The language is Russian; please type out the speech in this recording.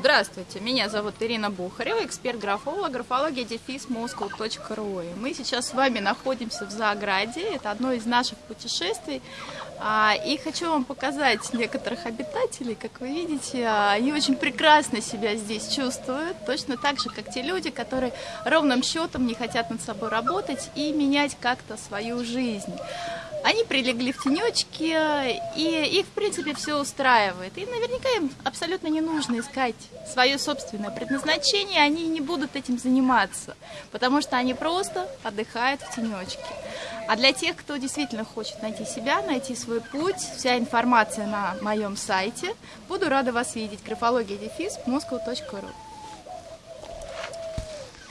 Здравствуйте, меня зовут Ирина Бухарева, эксперт-графолог, графология дефис. Мы сейчас с вами находимся в Заграде, это одно из наших путешествий. А, и хочу вам показать некоторых обитателей, как вы видите, а, они очень прекрасно себя здесь чувствуют, точно так же, как те люди, которые ровным счетом не хотят над собой работать и менять как-то свою жизнь. Они прилегли в тенечке, и их, в принципе, все устраивает. И наверняка им абсолютно не нужно искать свое собственное предназначение, они не будут этим заниматься, потому что они просто отдыхают в тенечке. А для тех, кто действительно хочет найти себя, найти свой путь, вся информация на моем сайте. Буду рада вас видеть. Графология дефис moscow.ru